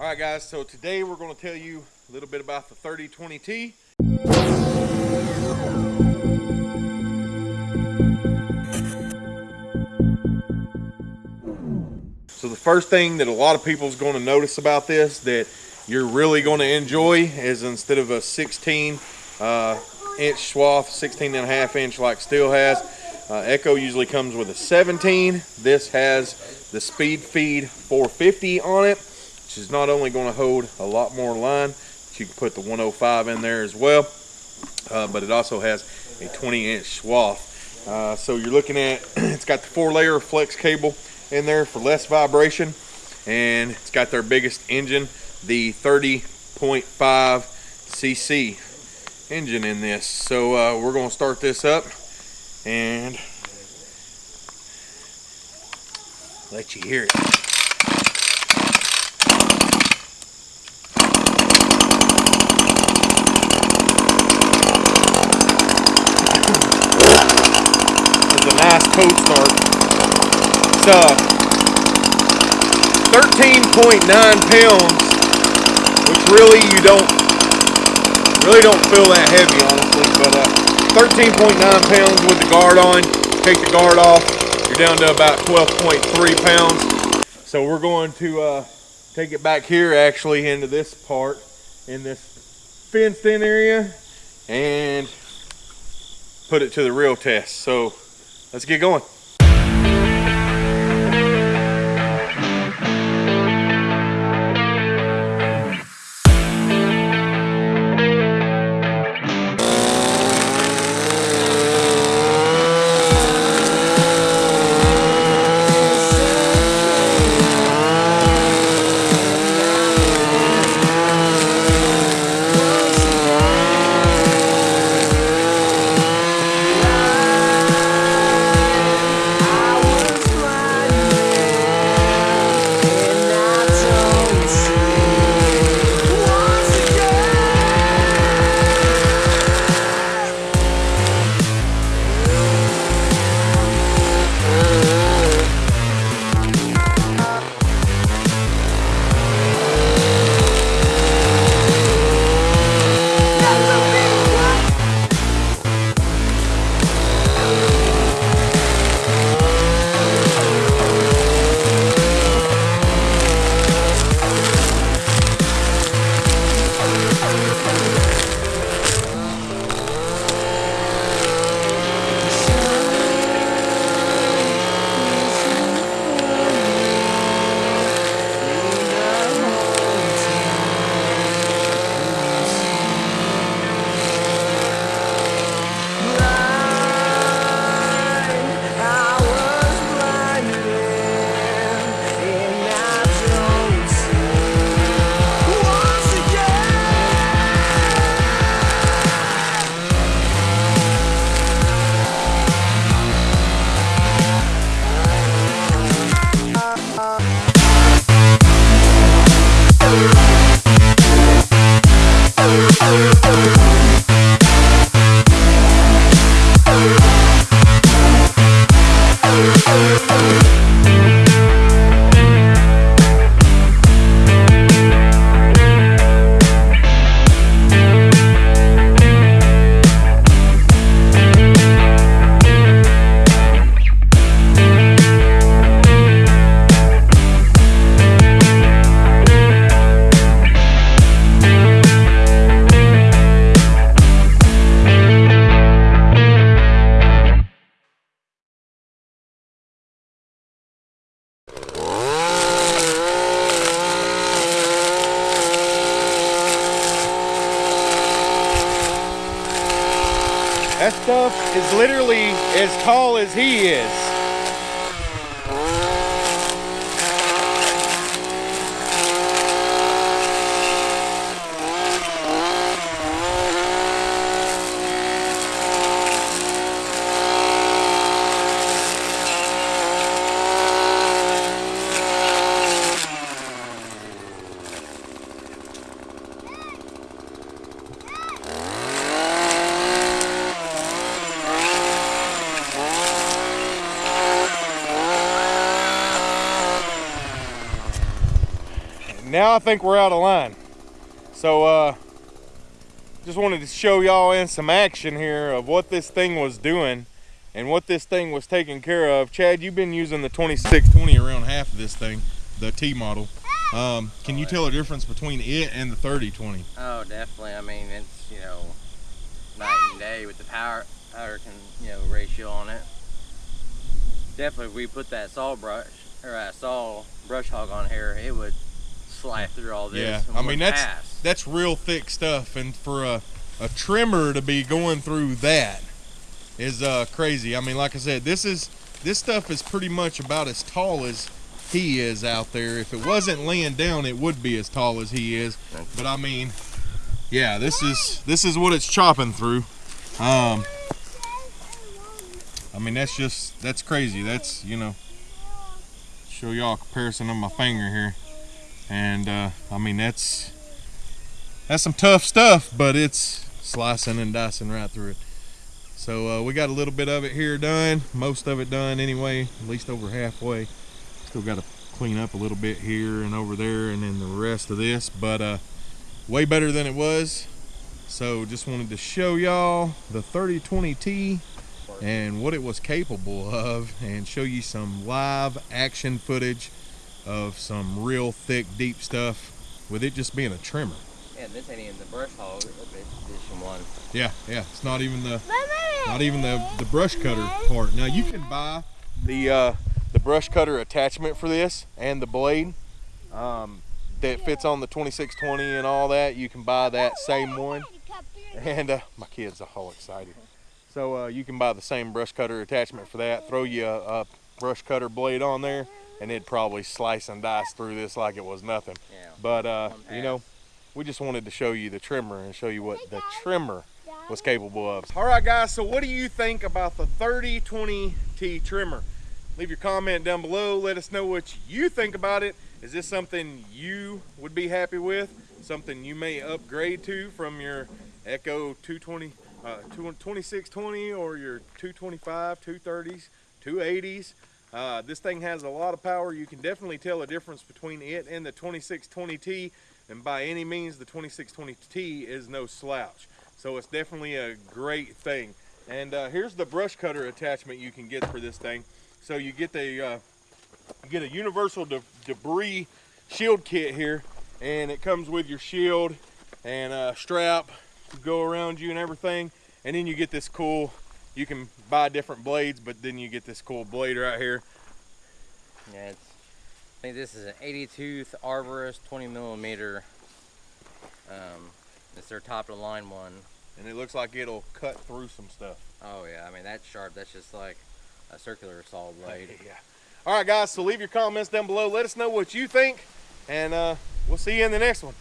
All right, guys, so today we're going to tell you a little bit about the 3020T. So the first thing that a lot of people is going to notice about this that you're really going to enjoy is instead of a 16 uh, inch swath, 16 and a half inch like Stihl has, uh, Echo usually comes with a 17. This has the Speed Feed 450 on it, is not only going to hold a lot more line, but you can put the 105 in there as well, uh, but it also has a 20 inch swath. Uh, so you're looking at, it's got the four layer flex cable in there for less vibration, and it's got their biggest engine, the 30.5 cc engine in this. So uh, we're going to start this up and let you hear it. A cold start. It's uh 13.9 pounds, which really you don't really don't feel that heavy honestly, but uh 13.9 pounds with the guard on. Take the guard off, you're down to about 12.3 pounds. So we're going to uh, take it back here actually into this part in this fenced in area and put it to the real test. So let's get going. That stuff is literally as tall as he is. Now I think we're out of line. So uh, just wanted to show y'all in some action here of what this thing was doing and what this thing was taking care of. Chad, you've been using the 2620 around half of this thing, the T model. Um, can you tell a difference between it and the 3020? Oh, definitely. I mean, it's you know night and day with the power power can you know ratio on it. Definitely, if we put that saw brush or that saw brush hog on here, it would slide through all this. Yeah, I mean that's that's real thick stuff, and for a a trimmer to be going through that is uh crazy. I mean, like I said, this is this stuff is pretty much about as tall as he is out there. If it wasn't laying down, it would be as tall as he is. But I mean, yeah, this is this is what it's chopping through. Um, I mean, that's just that's crazy. That's you know, show y'all a comparison of my finger here, and uh, I mean that's that's some tough stuff, but it's slicing and dicing right through it. So uh, we got a little bit of it here done, most of it done anyway, at least over halfway. Still got to clean up a little bit here and over there, and then the rest of this, but uh, way better than it was. So just wanted to show y'all the 3020T and what it was capable of and show you some live action footage of some real thick deep stuff with it just being a trimmer. Yeah, this ain't even the brush hog edition one. yeah yeah it's not even the not even the the brush cutter part. Now you can buy the uh the brush cutter attachment for this and the blade um that fits on the 2620 and all that. You can buy that same one. And uh, my kids are all excited. So uh, you can buy the same brush cutter attachment for that. Throw you a, a brush cutter blade on there, and it'd probably slice and dice through this like it was nothing. Yeah. But uh, you know, we just wanted to show you the trimmer and show you what the trimmer was capable of. All right, guys. So what do you think about the 3020T trimmer? Leave your comment down below. Let us know what you think about it. Is this something you would be happy with? Something you may upgrade to from your Echo 220, uh, 2620 or your 225, 230s, 280s? Uh, this thing has a lot of power. You can definitely tell a difference between it and the 2620T. And by any means, the 2620T is no slouch. So it's definitely a great thing. And uh, here's the brush cutter attachment you can get for this thing. So you get the uh, you get a universal de debris shield kit here, and it comes with your shield and a strap to go around you and everything. And then you get this cool. You can buy different blades, but then you get this cool blade right here. Yeah, it's, I think this is an 80 tooth arborist 20 millimeter. Um, it's their top of the line one. and it looks like it'll cut through some stuff. Oh yeah, I mean that's sharp. That's just like a circular saw blade. Yeah. All right, guys. So leave your comments down below. Let us know what you think, and uh, we'll see you in the next one.